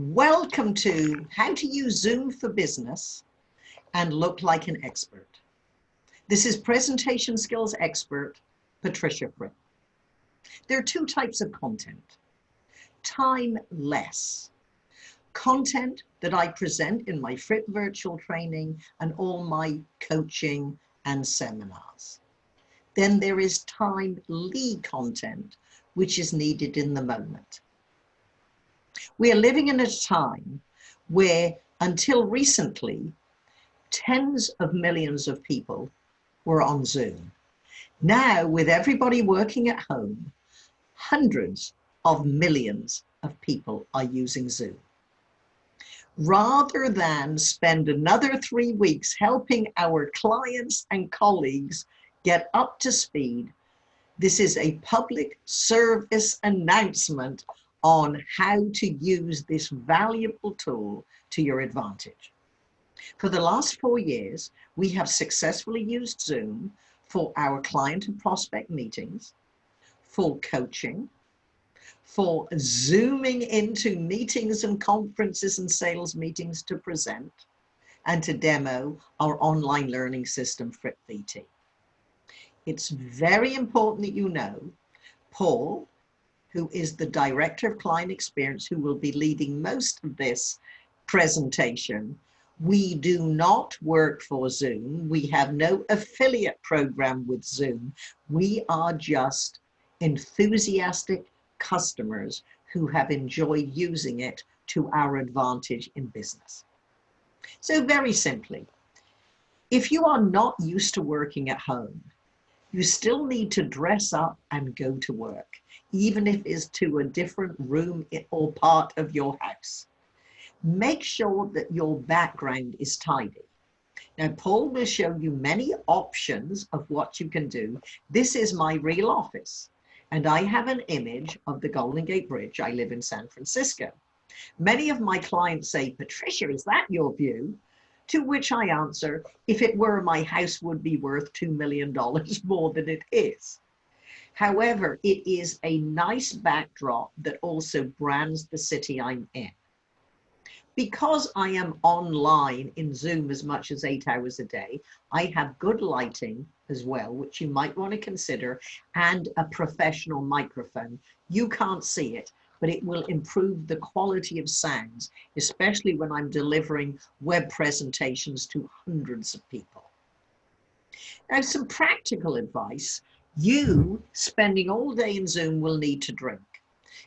Welcome to How to Use Zoom for Business and Look Like an Expert. This is presentation skills expert, Patricia Fripp. There are two types of content. Time less. Content that I present in my Fripp virtual training and all my coaching and seminars. Then there is time lead content, which is needed in the moment. We are living in a time where until recently, tens of millions of people were on Zoom. Now, with everybody working at home, hundreds of millions of people are using Zoom. Rather than spend another three weeks helping our clients and colleagues get up to speed, this is a public service announcement on how to use this valuable tool to your advantage. For the last four years, we have successfully used Zoom for our client and prospect meetings, for coaching, for zooming into meetings and conferences and sales meetings to present, and to demo our online learning system, Fripp VT. It's very important that you know Paul who is the Director of Client Experience, who will be leading most of this presentation. We do not work for Zoom. We have no affiliate program with Zoom. We are just enthusiastic customers who have enjoyed using it to our advantage in business. So very simply, if you are not used to working at home, you still need to dress up and go to work even if it's to a different room or part of your house. Make sure that your background is tidy. Now, Paul will show you many options of what you can do. This is my real office, and I have an image of the Golden Gate Bridge. I live in San Francisco. Many of my clients say, Patricia, is that your view? To which I answer, if it were, my house would be worth $2 million more than it is. However, it is a nice backdrop that also brands the city I'm in. Because I am online in Zoom as much as eight hours a day, I have good lighting as well, which you might want to consider, and a professional microphone. You can't see it, but it will improve the quality of sounds, especially when I'm delivering web presentations to hundreds of people. Now, some practical advice you spending all day in Zoom will need to drink.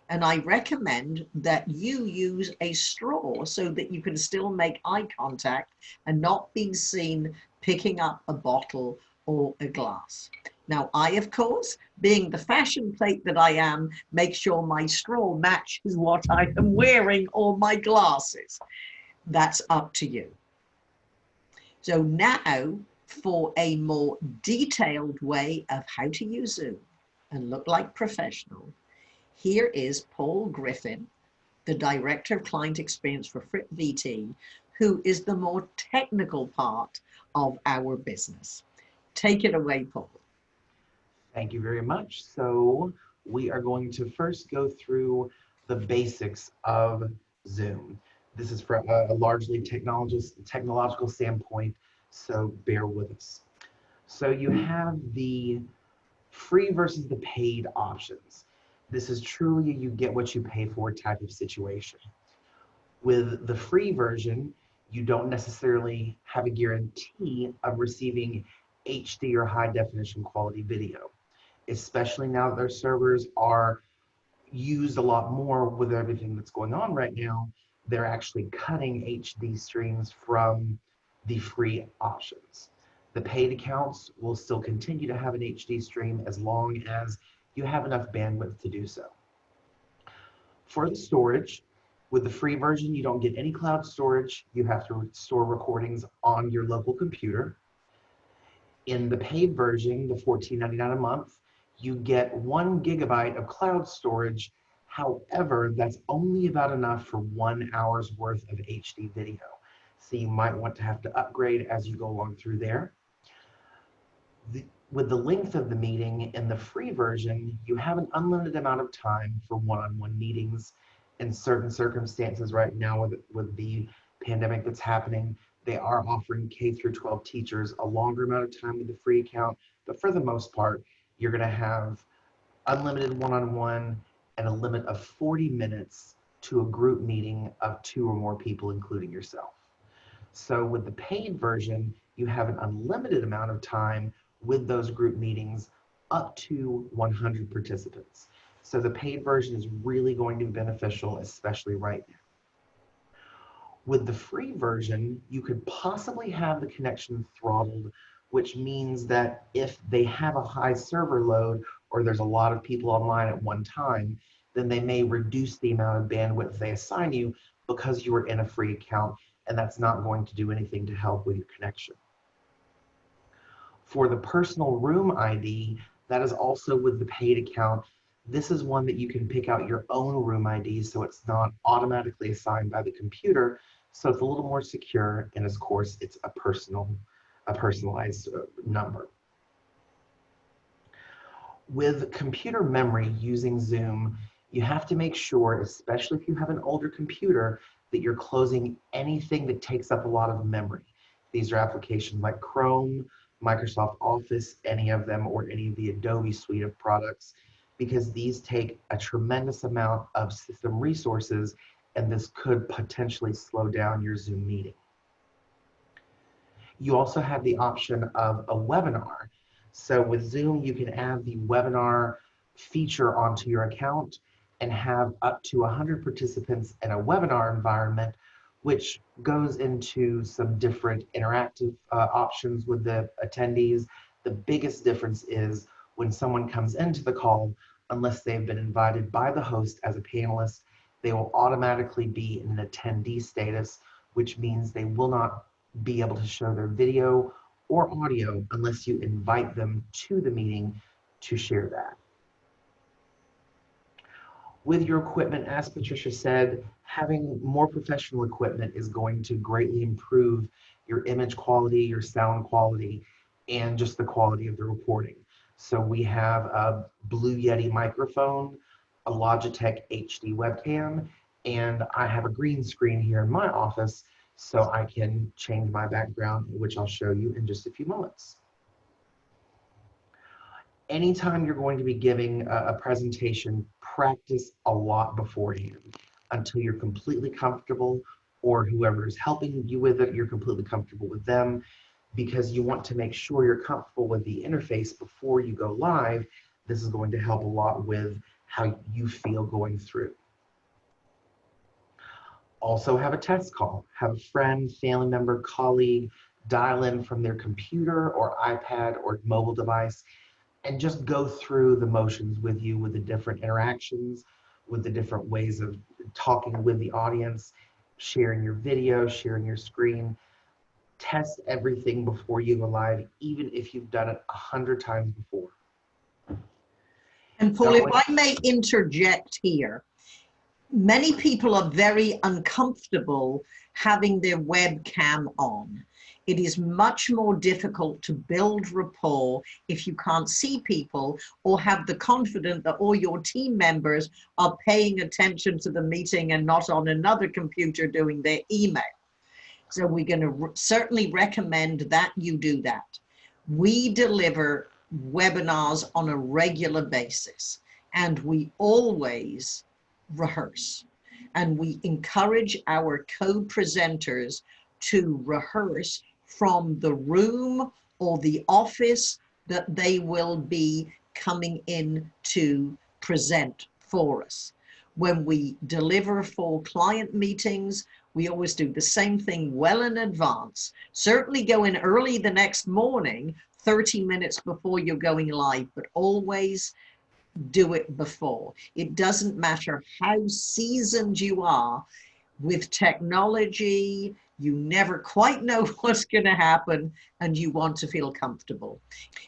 And I recommend that you use a straw so that you can still make eye contact and not be seen picking up a bottle or a glass. Now, I, of course, being the fashion plate that I am, make sure my straw matches what I am wearing or my glasses. That's up to you. So now for a more detailed way of how to use Zoom and look like professional, here is Paul Griffin, the Director of Client Experience for Fripp VT, who is the more technical part of our business. Take it away, Paul. Thank you very much. So we are going to first go through the basics of Zoom. This is from a largely technological standpoint so bear with us. So you have the free versus the paid options. This is truly a you get what you pay for type of situation. With the free version, you don't necessarily have a guarantee of receiving HD or high definition quality video, especially now that their servers are used a lot more with everything that's going on right now. They're actually cutting HD streams from the free options. The paid accounts will still continue to have an HD stream as long as you have enough bandwidth to do so. For the storage, with the free version, you don't get any cloud storage. You have to store recordings on your local computer. In the paid version, the $14.99 a month, you get one gigabyte of cloud storage. However, that's only about enough for one hour's worth of HD video. So you might want to have to upgrade as you go along through there. The, with the length of the meeting in the free version, you have an unlimited amount of time for one-on-one -on -one meetings, in certain circumstances right now with, with the pandemic that's happening, they are offering K through 12 teachers a longer amount of time with the free account. But for the most part, you're going to have unlimited one-on-one and a limit of 40 minutes to a group meeting of two or more people, including yourself. So with the paid version, you have an unlimited amount of time with those group meetings up to 100 participants. So the paid version is really going to be beneficial, especially right now. With the free version, you could possibly have the connection throttled, which means that if they have a high server load or there's a lot of people online at one time, then they may reduce the amount of bandwidth they assign you because you are in a free account and that's not going to do anything to help with your connection. For the personal room ID, that is also with the paid account. This is one that you can pick out your own room ID so it's not automatically assigned by the computer. So it's a little more secure and of course it's a personal, a personalized uh, number. With computer memory using Zoom, you have to make sure, especially if you have an older computer, that you're closing anything that takes up a lot of memory. These are applications like Chrome, Microsoft Office, any of them, or any of the Adobe suite of products, because these take a tremendous amount of system resources, and this could potentially slow down your Zoom meeting. You also have the option of a webinar. So with Zoom, you can add the webinar feature onto your account and have up to 100 participants in a webinar environment, which goes into some different interactive uh, options with the attendees. The biggest difference is when someone comes into the call, unless they've been invited by the host as a panelist, they will automatically be in an attendee status, which means they will not be able to show their video or audio unless you invite them to the meeting to share that with your equipment, as Patricia said, having more professional equipment is going to greatly improve your image quality, your sound quality, and just the quality of the reporting. So we have a Blue Yeti microphone, a Logitech HD webcam, and I have a green screen here in my office so I can change my background, which I'll show you in just a few moments anytime you're going to be giving a, a presentation, practice a lot beforehand until you're completely comfortable or whoever is helping you with it, you're completely comfortable with them because you want to make sure you're comfortable with the interface before you go live. This is going to help a lot with how you feel going through. Also have a test call. Have a friend, family member, colleague dial in from their computer or iPad or mobile device and just go through the motions with you with the different interactions, with the different ways of talking with the audience, sharing your video, sharing your screen. Test everything before you go live, even if you've done it a hundred times before. And Paul, if I may interject here, many people are very uncomfortable having their webcam on. It is much more difficult to build rapport if you can't see people or have the confidence that all your team members are paying attention to the meeting and not on another computer doing their email. So we're going to certainly recommend that you do that. We deliver webinars on a regular basis and we always rehearse and we encourage our co-presenters to rehearse from the room or the office that they will be coming in to present for us. When we deliver for client meetings, we always do the same thing well in advance. Certainly go in early the next morning, 30 minutes before you're going live, but always do it before. It doesn't matter how seasoned you are with technology, you never quite know what's going to happen and you want to feel comfortable.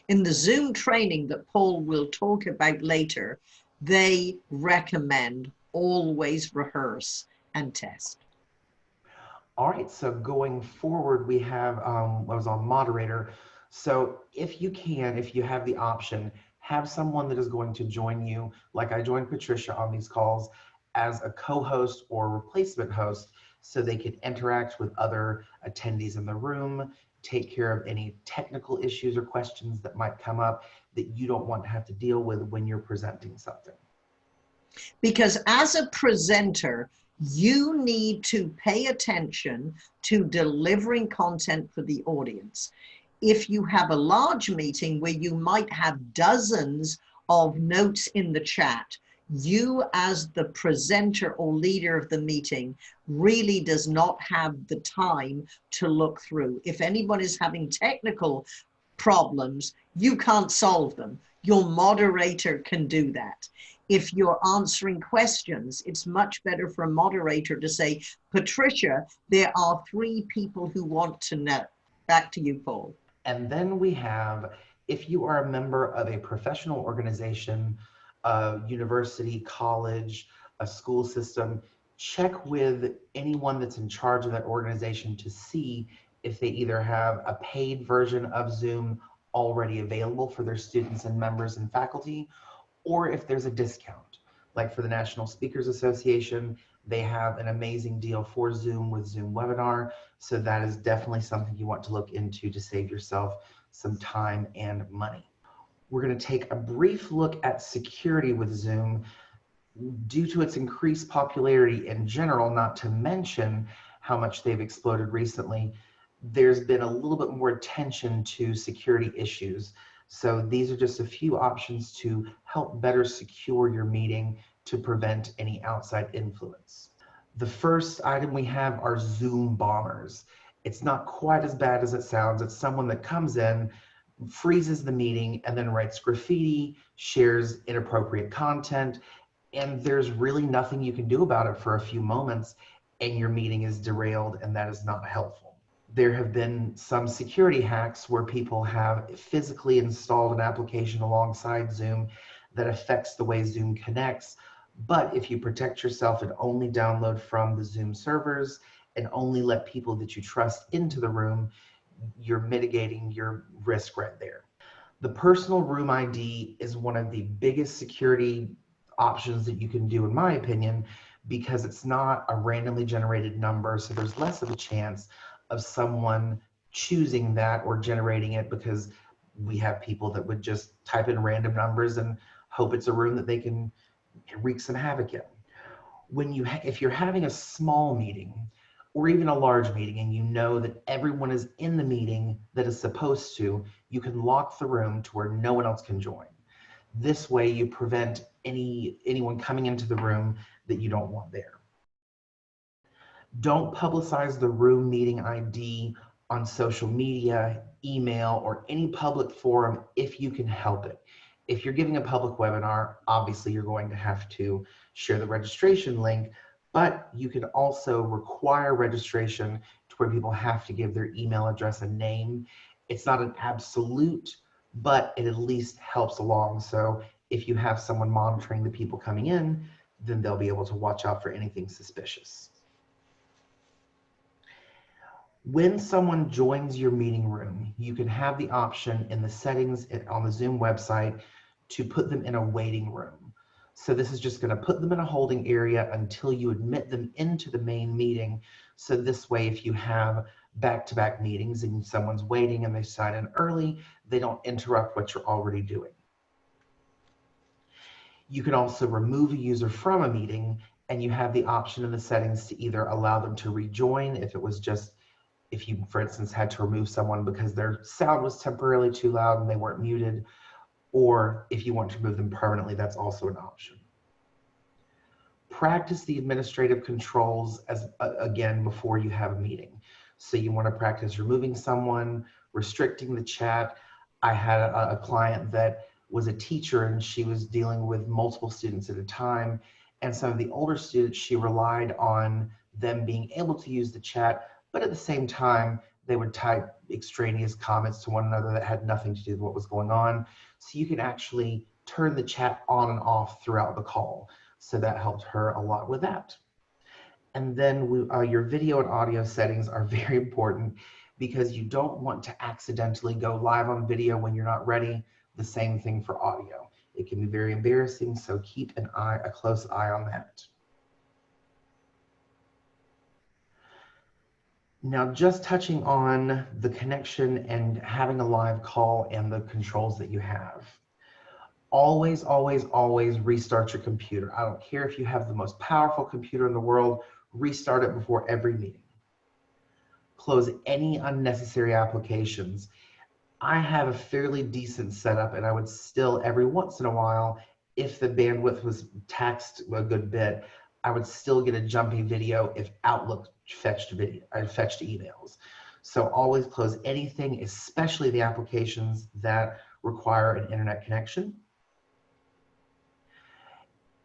In the Zoom training that Paul will talk about later, they recommend always rehearse and test. All right, so going forward, we have, um, I was on moderator. So if you can, if you have the option, have someone that is going to join you, like I joined Patricia on these calls, as a co-host or replacement host so they can interact with other attendees in the room, take care of any technical issues or questions that might come up that you don't want to have to deal with when you're presenting something. Because as a presenter, you need to pay attention to delivering content for the audience. If you have a large meeting where you might have dozens of notes in the chat, you as the presenter or leader of the meeting really does not have the time to look through. If anyone is having technical problems, you can't solve them. Your moderator can do that. If you're answering questions, it's much better for a moderator to say, Patricia, there are three people who want to know. Back to you, Paul. And then we have, if you are a member of a professional organization, a university, college, a school system, check with anyone that's in charge of that organization to see if they either have a paid version of Zoom already available for their students and members and faculty, or if there's a discount. Like for the National Speakers Association, they have an amazing deal for Zoom with Zoom Webinar. So that is definitely something you want to look into to save yourself some time and money. We're going to take a brief look at security with Zoom due to its increased popularity in general, not to mention how much they've exploded recently, there's been a little bit more attention to security issues. So these are just a few options to help better secure your meeting to prevent any outside influence. The first item we have are Zoom bombers. It's not quite as bad as it sounds. It's someone that comes in, freezes the meeting, and then writes graffiti, shares inappropriate content, and there's really nothing you can do about it for a few moments, and your meeting is derailed, and that is not helpful. There have been some security hacks where people have physically installed an application alongside Zoom that affects the way Zoom connects. But if you protect yourself and only download from the Zoom servers and only let people that you trust into the room, you're mitigating your risk right there. The personal room ID is one of the biggest security options that you can do, in my opinion, because it's not a randomly generated number. So there's less of a chance of someone choosing that or generating it because we have people that would just type in random numbers and hope it's a room that they can wreak some havoc in. When you, if you're having a small meeting or even a large meeting and you know that everyone is in the meeting that is supposed to, you can lock the room to where no one else can join. This way you prevent any anyone coming into the room that you don't want there. Don't publicize the room meeting ID on social media, email, or any public forum if you can help it. If you're giving a public webinar, obviously you're going to have to share the registration link, but you can also require registration to where people have to give their email address and name. It's not an absolute, but it at least helps along. So if you have someone monitoring the people coming in, then they'll be able to watch out for anything suspicious. When someone joins your meeting room, you can have the option in the settings on the Zoom website to put them in a waiting room. So this is just gonna put them in a holding area until you admit them into the main meeting. So this way, if you have back-to-back -back meetings and someone's waiting and they sign in early, they don't interrupt what you're already doing. You can also remove a user from a meeting and you have the option in the settings to either allow them to rejoin if it was just, if you, for instance, had to remove someone because their sound was temporarily too loud and they weren't muted, or if you want to remove them permanently, that's also an option. Practice the administrative controls as uh, again before you have a meeting. So you want to practice removing someone, restricting the chat. I had a, a client that was a teacher and she was dealing with multiple students at a time. And some of the older students, she relied on them being able to use the chat, but at the same time, they would type extraneous comments to one another that had nothing to do with what was going on. So you can actually turn the chat on and off throughout the call. So that helped her a lot with that. And then we, uh, your video and audio settings are very important because you don't want to accidentally go live on video when you're not ready the same thing for audio. It can be very embarrassing, so keep an eye, a close eye on that. Now, just touching on the connection and having a live call and the controls that you have. Always, always, always restart your computer. I don't care if you have the most powerful computer in the world, restart it before every meeting. Close any unnecessary applications. I have a fairly decent setup and I would still every once in a while, if the bandwidth was taxed a good bit, I would still get a jumpy video if Outlook fetched video, uh, fetched emails. So always close anything, especially the applications that require an internet connection.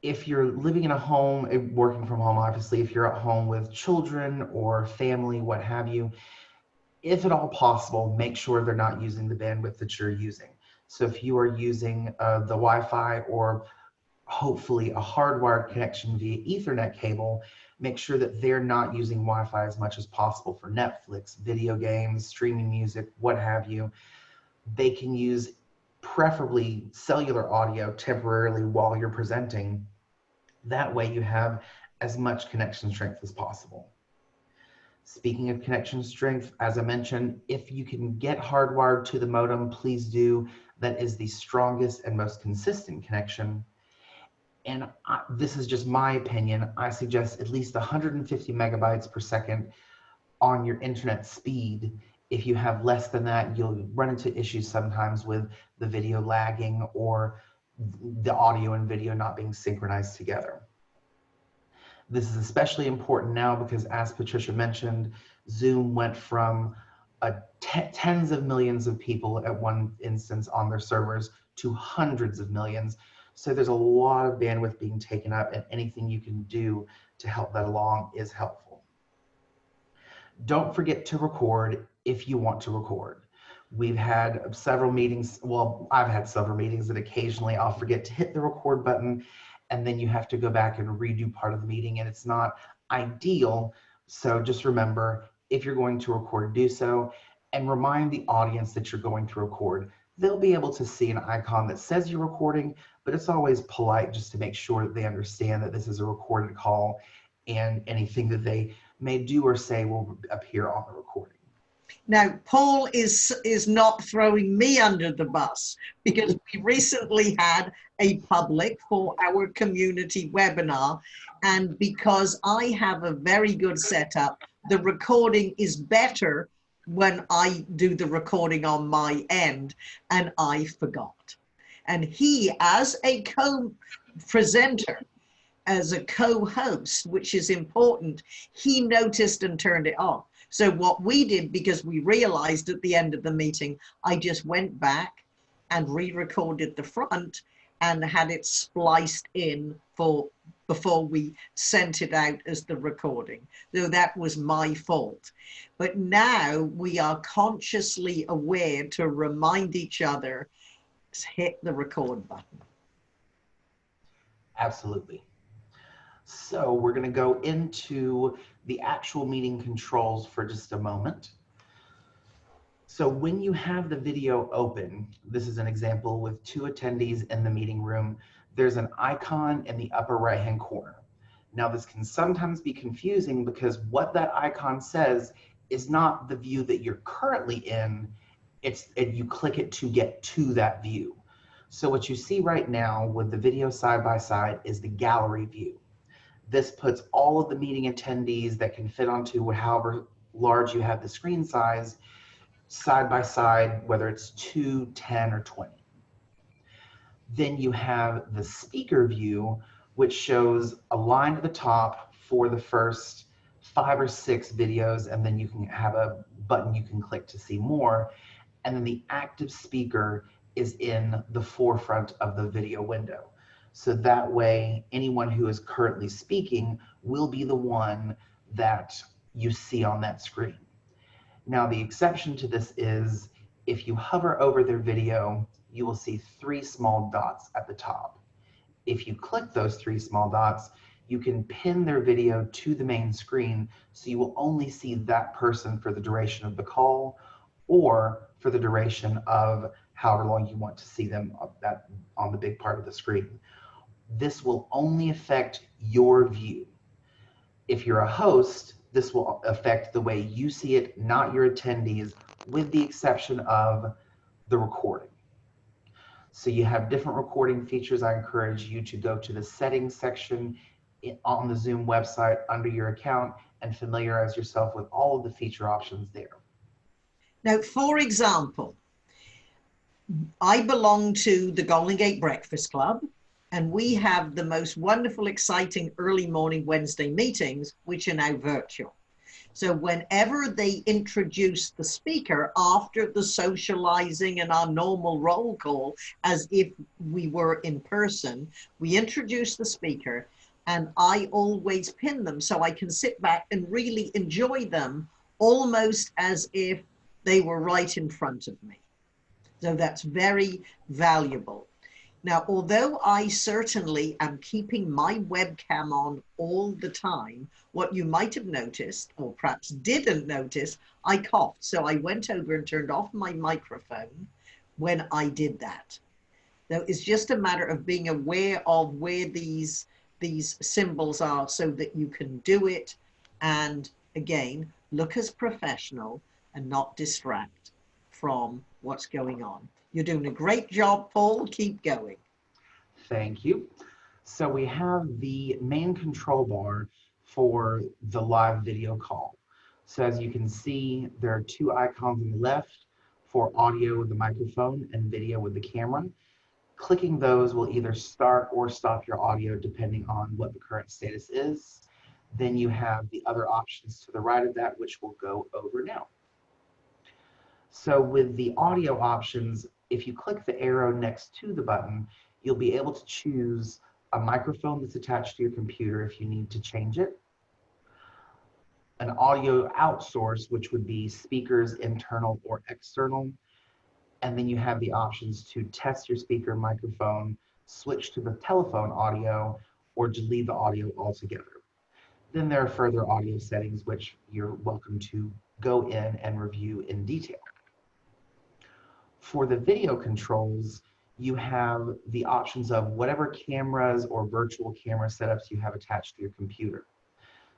If you're living in a home, eh, working from home, obviously, if you're at home with children or family, what have you, if at all possible, make sure they're not using the bandwidth that you're using. So if you are using uh, the Wi-Fi or hopefully a hardwired connection via ethernet cable, make sure that they're not using Wi-Fi as much as possible for Netflix, video games, streaming music, what have you. They can use preferably cellular audio temporarily while you're presenting. That way you have as much connection strength as possible. Speaking of connection strength, as I mentioned, if you can get hardwired to the modem, please do. That is the strongest and most consistent connection. And I, this is just my opinion. I suggest at least 150 megabytes per second on your internet speed. If you have less than that, you'll run into issues sometimes with the video lagging or the audio and video not being synchronized together. This is especially important now because as Patricia mentioned, Zoom went from tens of millions of people at one instance on their servers to hundreds of millions. So there's a lot of bandwidth being taken up and anything you can do to help that along is helpful. Don't forget to record if you want to record. We've had several meetings, well, I've had several meetings that occasionally I'll forget to hit the record button and then you have to go back and redo part of the meeting and it's not ideal. So just remember, if you're going to record, do so and remind the audience that you're going to record. They'll be able to see an icon that says you're recording, but it's always polite just to make sure that they understand that this is a recorded call and anything that they may do or say will appear on the recording. Now, Paul is, is not throwing me under the bus because we recently had a public for our community webinar. And because I have a very good setup, the recording is better when I do the recording on my end and I forgot. And he, as a co-presenter, as a co-host, which is important, he noticed and turned it off. So what we did, because we realized at the end of the meeting, I just went back and re-recorded the front and had it spliced in for before we sent it out as the recording. though that was my fault. But now we are consciously aware to remind each other, hit the record button. Absolutely. So we're going to go into the actual meeting controls for just a moment. So when you have the video open, this is an example with two attendees in the meeting room, there's an icon in the upper right hand corner. Now this can sometimes be confusing because what that icon says is not the view that you're currently in, it's and you click it to get to that view. So what you see right now with the video side by side is the gallery view. This puts all of the meeting attendees that can fit onto however large you have the screen size side by side, whether it's 2, 10, or 20. Then you have the speaker view, which shows a line at the top for the first five or six videos, and then you can have a button you can click to see more. And then the active speaker is in the forefront of the video window. So that way, anyone who is currently speaking will be the one that you see on that screen. Now, the exception to this is if you hover over their video, you will see three small dots at the top. If you click those three small dots, you can pin their video to the main screen so you will only see that person for the duration of the call or for the duration of however long you want to see them that on the big part of the screen this will only affect your view. If you're a host, this will affect the way you see it, not your attendees, with the exception of the recording. So you have different recording features. I encourage you to go to the settings section on the Zoom website under your account and familiarize yourself with all of the feature options there. Now, for example, I belong to the Golden Gate Breakfast Club, and we have the most wonderful, exciting early morning Wednesday meetings, which are now virtual. So whenever they introduce the speaker after the socializing and our normal roll call, as if we were in person, we introduce the speaker and I always pin them so I can sit back and really enjoy them almost as if they were right in front of me. So that's very valuable. Now, although I certainly am keeping my webcam on all the time, what you might have noticed, or perhaps didn't notice, I coughed. So I went over and turned off my microphone when I did that. Now, it's just a matter of being aware of where these, these symbols are so that you can do it. And again, look as professional and not distract from what's going on. You're doing a great job, Paul. Keep going. Thank you. So we have the main control bar for the live video call. So as you can see, there are two icons on the left for audio with the microphone and video with the camera. Clicking those will either start or stop your audio depending on what the current status is. Then you have the other options to the right of that, which we'll go over now. So with the audio options, if you click the arrow next to the button, you'll be able to choose a microphone that's attached to your computer if you need to change it, an audio outsource, which would be speakers internal or external, and then you have the options to test your speaker microphone, switch to the telephone audio, or delete the audio altogether. Then there are further audio settings which you're welcome to go in and review in detail. For the video controls, you have the options of whatever cameras or virtual camera setups you have attached to your computer.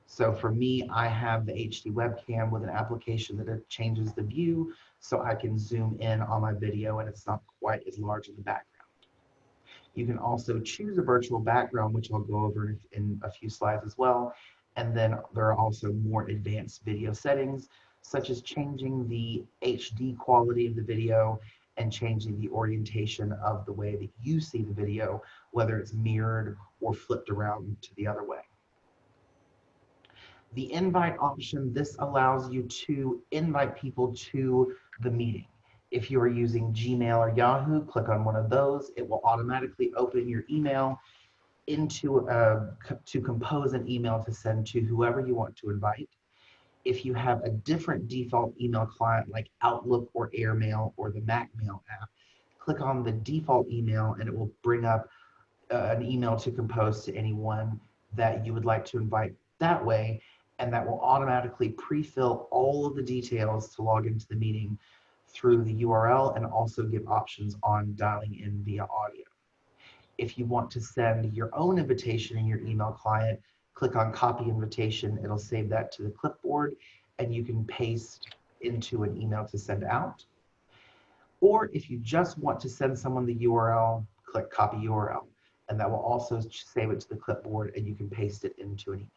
So for me, I have the HD webcam with an application that changes the view so I can zoom in on my video and it's not quite as large in the background. You can also choose a virtual background, which I'll go over in a few slides as well. And then there are also more advanced video settings, such as changing the HD quality of the video and changing the orientation of the way that you see the video, whether it's mirrored or flipped around to the other way. The invite option, this allows you to invite people to the meeting. If you are using Gmail or Yahoo, click on one of those. It will automatically open your email into uh, to compose an email to send to whoever you want to invite if you have a different default email client like Outlook or Airmail or the MacMail app, click on the default email and it will bring up uh, an email to compose to anyone that you would like to invite that way. And that will automatically pre-fill all of the details to log into the meeting through the URL and also give options on dialing in via audio. If you want to send your own invitation in your email client, click on copy invitation, it'll save that to the clipboard and you can paste into an email to send out. Or if you just want to send someone the URL, click copy URL and that will also save it to the clipboard and you can paste it into an email.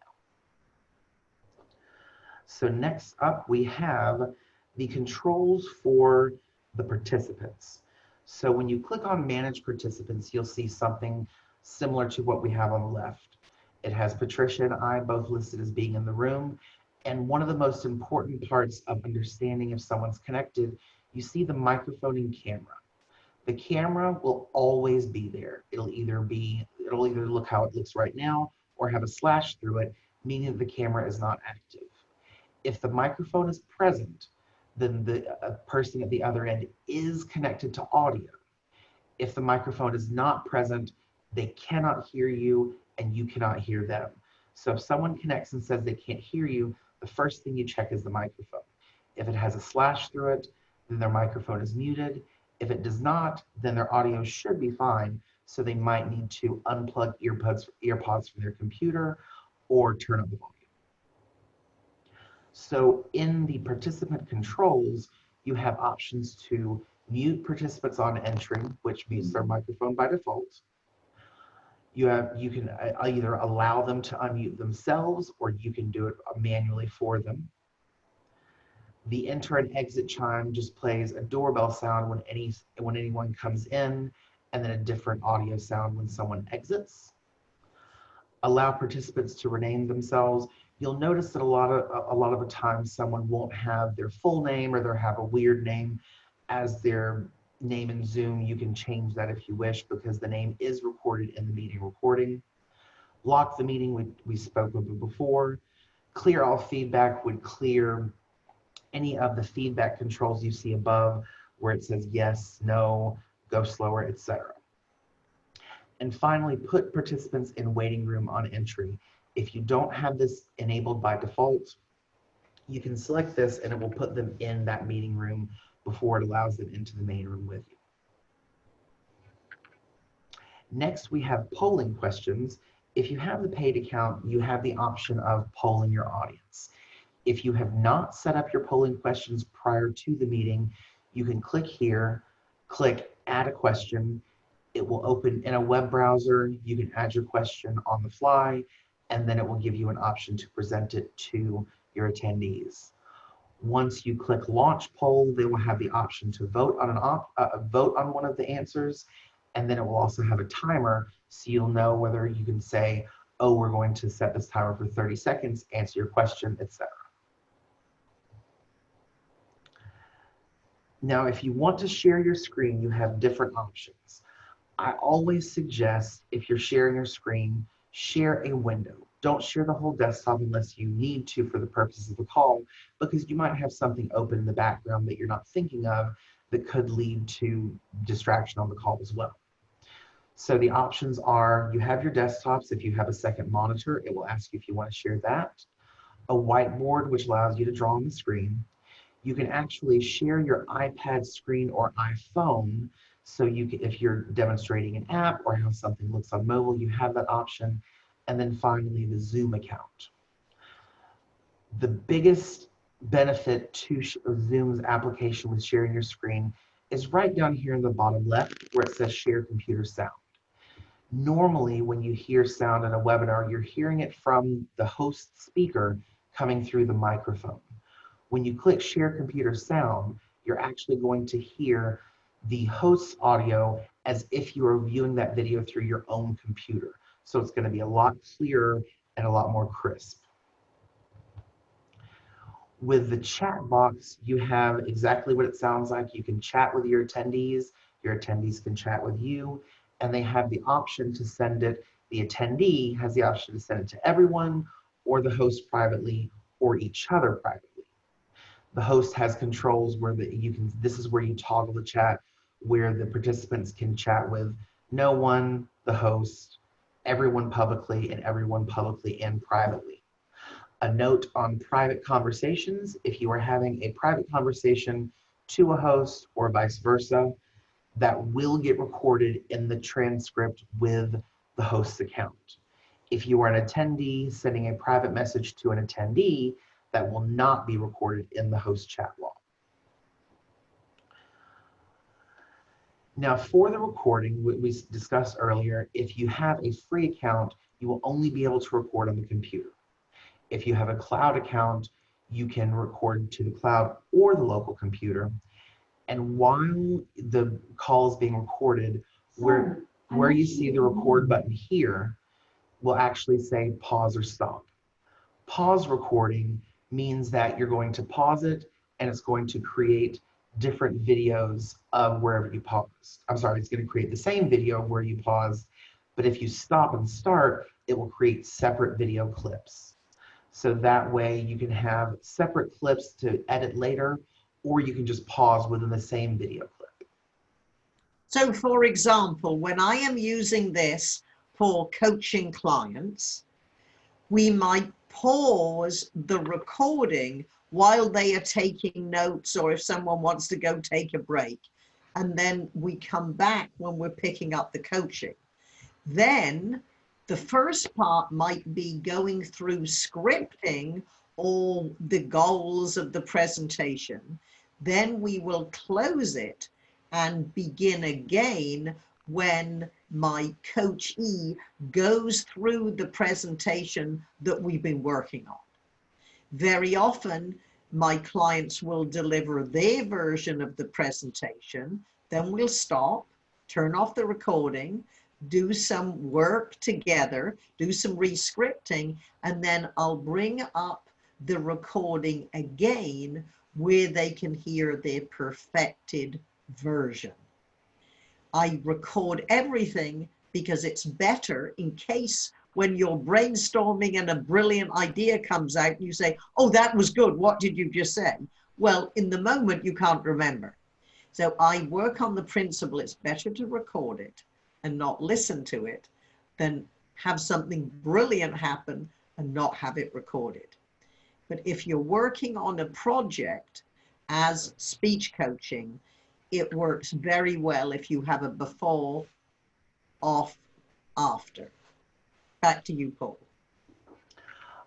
So next up we have the controls for the participants. So when you click on manage participants, you'll see something similar to what we have on the left. It has Patricia and I both listed as being in the room. And one of the most important parts of understanding if someone's connected, you see the microphone and camera. The camera will always be there. It'll either be, it'll either look how it looks right now or have a slash through it, meaning the camera is not active. If the microphone is present, then the person at the other end is connected to audio. If the microphone is not present, they cannot hear you and you cannot hear them. So if someone connects and says they can't hear you, the first thing you check is the microphone. If it has a slash through it, then their microphone is muted. If it does not, then their audio should be fine. So they might need to unplug earbuds, earpods from their computer or turn up the volume. So in the participant controls, you have options to mute participants on entry, which mutes their microphone by default. You have you can uh, either allow them to unmute themselves or you can do it manually for them. The enter and exit chime just plays a doorbell sound when any when anyone comes in and then a different audio sound when someone exits. Allow participants to rename themselves. You'll notice that a lot of a lot of the time someone won't have their full name or they'll have a weird name as their name in Zoom. You can change that if you wish because the name is recorded in the meeting recording. Block the meeting we, we spoke of before. Clear all feedback would clear any of the feedback controls you see above where it says yes, no, go slower, etc. And finally, put participants in waiting room on entry. If you don't have this enabled by default, you can select this and it will put them in that meeting room before it allows them into the main room with you. Next, we have polling questions. If you have the paid account, you have the option of polling your audience. If you have not set up your polling questions prior to the meeting, you can click here, click add a question. It will open in a web browser. You can add your question on the fly, and then it will give you an option to present it to your attendees. Once you click launch poll, they will have the option to vote on an op uh, vote on one of the answers, and then it will also have a timer, so you'll know whether you can say, oh, we're going to set this timer for 30 seconds, answer your question, etc. Now, if you want to share your screen, you have different options. I always suggest if you're sharing your screen, share a window. Don't share the whole desktop unless you need to for the purposes of the call, because you might have something open in the background that you're not thinking of that could lead to distraction on the call as well. So the options are, you have your desktops. If you have a second monitor, it will ask you if you want to share that. A whiteboard, which allows you to draw on the screen you can actually share your iPad screen or iPhone. So you can, if you're demonstrating an app or how something looks on mobile, you have that option. And then finally, the Zoom account. The biggest benefit to Zoom's application with sharing your screen is right down here in the bottom left where it says share computer sound. Normally, when you hear sound in a webinar, you're hearing it from the host speaker coming through the microphone. When you click share computer sound, you're actually going to hear the host's audio as if you are viewing that video through your own computer. So it's going to be a lot clearer and a lot more crisp. With the chat box, you have exactly what it sounds like. You can chat with your attendees, your attendees can chat with you, and they have the option to send it. The attendee has the option to send it to everyone, or the host privately, or each other privately the host has controls where the, you can, this is where you toggle the chat, where the participants can chat with no one, the host, everyone publicly, and everyone publicly and privately. A note on private conversations, if you are having a private conversation to a host or vice versa, that will get recorded in the transcript with the host's account. If you are an attendee sending a private message to an attendee, that will not be recorded in the host chat log. Now for the recording, what we discussed earlier, if you have a free account, you will only be able to record on the computer. If you have a cloud account, you can record to the cloud or the local computer. And while the call is being recorded, where, where you see the record button here will actually say pause or stop. Pause recording means that you're going to pause it and it's going to create different videos of wherever you pause. I'm sorry, it's going to create the same video where you pause, but if you stop and start, it will create separate video clips. So that way you can have separate clips to edit later, or you can just pause within the same video clip. So for example, when I am using this for coaching clients, we might pause the recording while they are taking notes or if someone wants to go take a break. And then we come back when we're picking up the coaching. Then the first part might be going through scripting all the goals of the presentation. Then we will close it and begin again when my coach E goes through the presentation that we've been working on. Very often, my clients will deliver their version of the presentation, then we'll stop, turn off the recording, do some work together, do some rescripting, and then I'll bring up the recording again where they can hear their perfected version. I record everything because it's better in case when you're brainstorming and a brilliant idea comes out and you say, oh, that was good. What did you just say? Well, in the moment, you can't remember. So I work on the principle it's better to record it and not listen to it than have something brilliant happen and not have it recorded. But if you're working on a project as speech coaching, it works very well if you have a before, off, after. Back to you, Paul.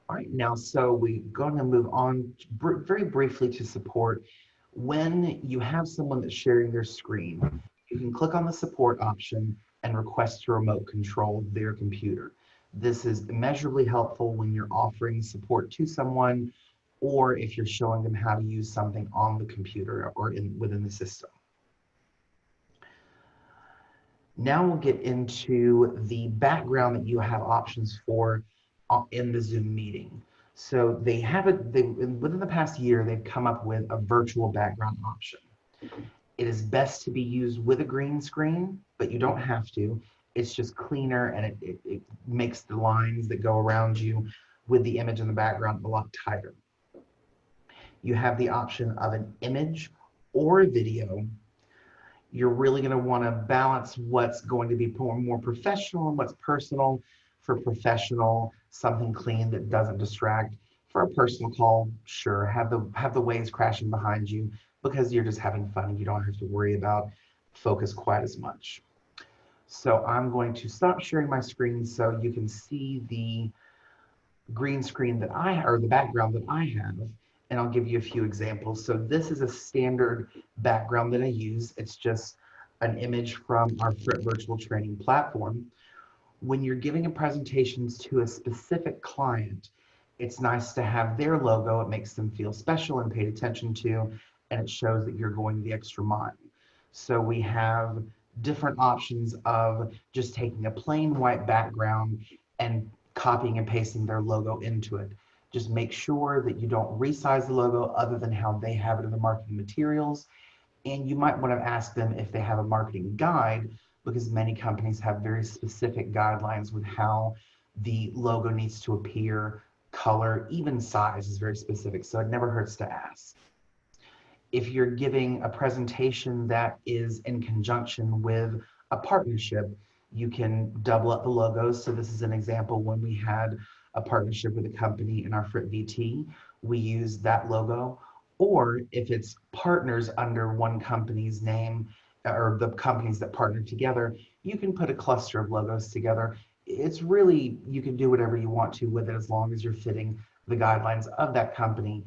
All right, now, so we're going to move on br very briefly to support. When you have someone that's sharing their screen, you can click on the support option and request to remote control their computer. This is immeasurably helpful when you're offering support to someone or if you're showing them how to use something on the computer or in, within the system. Now we'll get into the background that you have options for uh, in the Zoom meeting. So they have it, they, within the past year, they've come up with a virtual background option. It is best to be used with a green screen, but you don't have to. It's just cleaner and it, it, it makes the lines that go around you with the image in the background a lot tighter. You have the option of an image or a video you're really going to want to balance what's going to be more, professional and what's personal. For professional, something clean that doesn't distract. For a personal call, sure, have the have the waves crashing behind you because you're just having fun and you don't have to worry about focus quite as much. So I'm going to stop sharing my screen so you can see the green screen that I or the background that I have and I'll give you a few examples. So this is a standard background that I use. It's just an image from our virtual training platform. When you're giving a presentations to a specific client, it's nice to have their logo. It makes them feel special and paid attention to, and it shows that you're going the extra mile. So we have different options of just taking a plain white background and copying and pasting their logo into it. Just make sure that you don't resize the logo other than how they have it in the marketing materials. And you might want to ask them if they have a marketing guide because many companies have very specific guidelines with how the logo needs to appear, color, even size is very specific. So it never hurts to ask. If you're giving a presentation that is in conjunction with a partnership, you can double up the logos. So this is an example when we had a partnership with a company in our FRIT VT, we use that logo. Or if it's partners under one company's name or the companies that partner together, you can put a cluster of logos together. It's really, you can do whatever you want to with it as long as you're fitting the guidelines of that company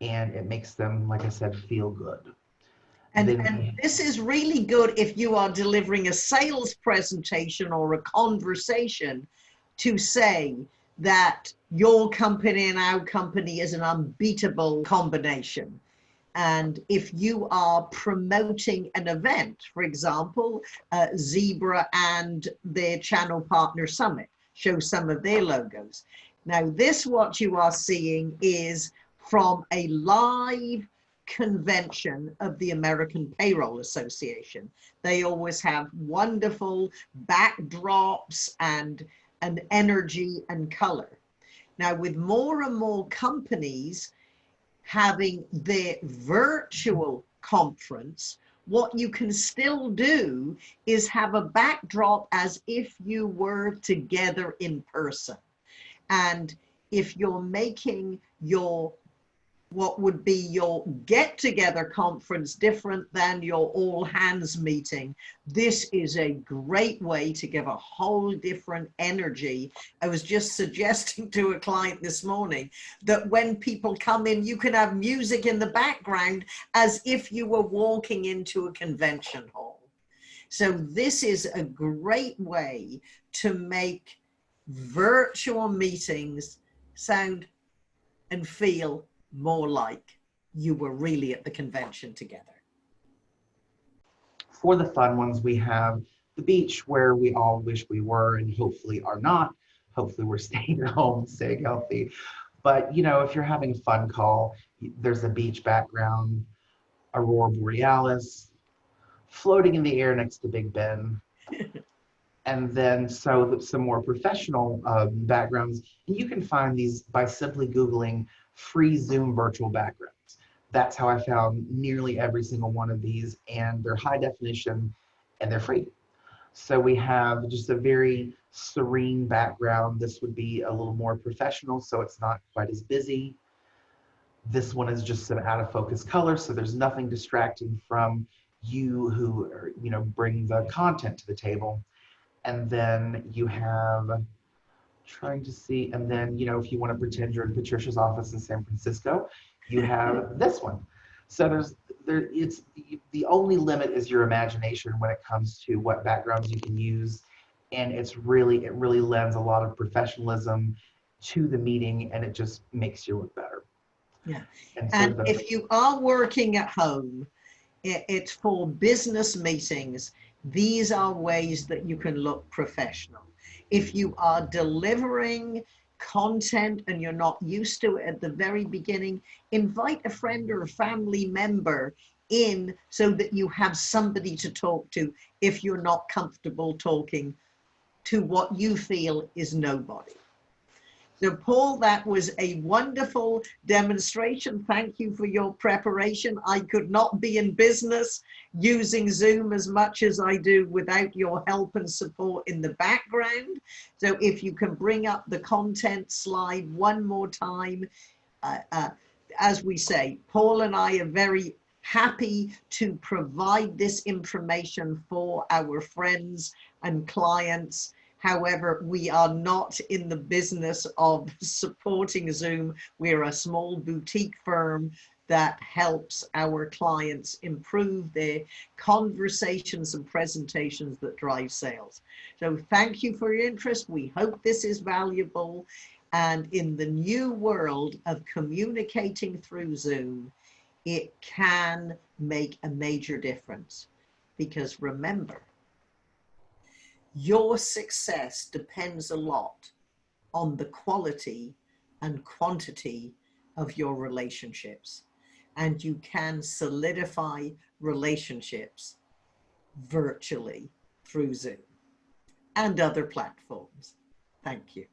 and it makes them, like I said, feel good. And, and, this is really good if you are delivering a sales presentation or a conversation to say, that your company and our company is an unbeatable combination. And if you are promoting an event, for example, uh, Zebra and their channel partner summit, show some of their logos. Now this, what you are seeing is from a live convention of the American Payroll Association. They always have wonderful backdrops and and energy and color. Now, with more and more companies having their virtual conference, what you can still do is have a backdrop as if you were together in person. And if you're making your what would be your get together conference different than your all hands meeting. This is a great way to give a whole different energy. I was just suggesting to a client this morning that when people come in, you can have music in the background as if you were walking into a convention hall. So this is a great way to make virtual meetings sound and feel more like you were really at the convention together. For the fun ones, we have the beach where we all wish we were and hopefully are not. Hopefully we're staying at home, staying healthy. But you know, if you're having a fun call, there's a beach background, aurora borealis, floating in the air next to Big Ben. and then so some more professional um, backgrounds, and you can find these by simply Googling free Zoom virtual backgrounds. That's how I found nearly every single one of these and they're high definition and they're free. So we have just a very serene background. This would be a little more professional, so it's not quite as busy. This one is just some out of focus color, so there's nothing distracting from you who are, you know, bring the content to the table. And then you have trying to see, and then, you know, if you want to pretend you're in Patricia's office in San Francisco, you have this one. So there's, there, it's, the only limit is your imagination when it comes to what backgrounds you can use. And it's really, it really lends a lot of professionalism to the meeting and it just makes you look better. Yeah. And, so and if you are working at home, it, it's for business meetings. These are ways that you can look professional. If you are delivering content and you're not used to it at the very beginning, invite a friend or a family member in so that you have somebody to talk to if you're not comfortable talking to what you feel is nobody. So Paul, that was a wonderful demonstration. Thank you for your preparation. I could not be in business using Zoom as much as I do without your help and support in the background. So if you can bring up the content slide one more time. Uh, uh, as we say, Paul and I are very happy to provide this information for our friends and clients However, we are not in the business of supporting Zoom. We're a small boutique firm that helps our clients improve their conversations and presentations that drive sales. So thank you for your interest. We hope this is valuable. And in the new world of communicating through Zoom, it can make a major difference. Because remember, your success depends a lot on the quality and quantity of your relationships. And you can solidify relationships virtually through Zoom and other platforms. Thank you.